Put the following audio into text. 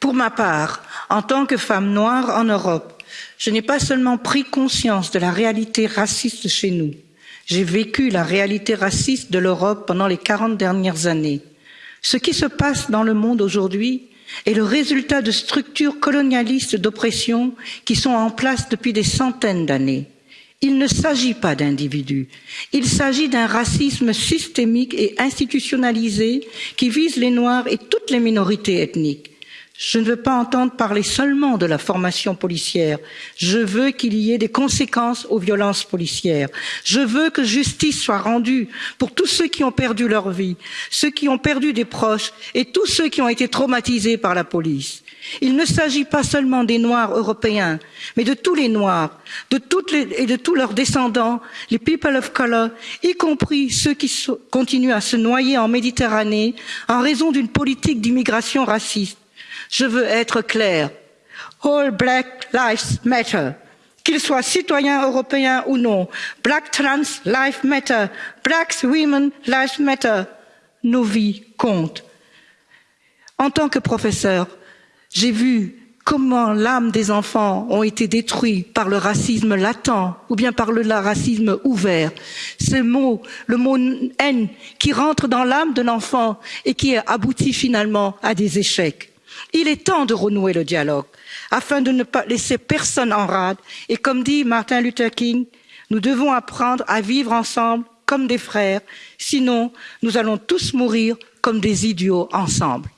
Pour ma part, en tant que femme noire en Europe, je n'ai pas seulement pris conscience de la réalité raciste chez nous, j'ai vécu la réalité raciste de l'Europe pendant les 40 dernières années. Ce qui se passe dans le monde aujourd'hui est le résultat de structures colonialistes d'oppression qui sont en place depuis des centaines d'années. Il ne s'agit pas d'individus, il s'agit d'un racisme systémique et institutionnalisé qui vise les Noirs et toutes les minorités ethniques. Je ne veux pas entendre parler seulement de la formation policière. Je veux qu'il y ait des conséquences aux violences policières. Je veux que justice soit rendue pour tous ceux qui ont perdu leur vie, ceux qui ont perdu des proches et tous ceux qui ont été traumatisés par la police. Il ne s'agit pas seulement des Noirs européens, mais de tous les Noirs, de et de tous leurs descendants, les people of color, y compris ceux qui continuent à se noyer en Méditerranée en raison d'une politique d'immigration raciste je veux être clair. All Black Lives Matter. Qu'ils soient citoyens européens ou non. Black Trans Lives Matter. Black Women Lives Matter. Nos vies comptent. En tant que professeur, j'ai vu comment l'âme des enfants ont été détruites par le racisme latent ou bien par le racisme ouvert. Ce mot, le mot haine qui rentre dans l'âme de l'enfant et qui aboutit finalement à des échecs. Il est temps de renouer le dialogue afin de ne pas laisser personne en rade et comme dit Martin Luther King, nous devons apprendre à vivre ensemble comme des frères, sinon nous allons tous mourir comme des idiots ensemble.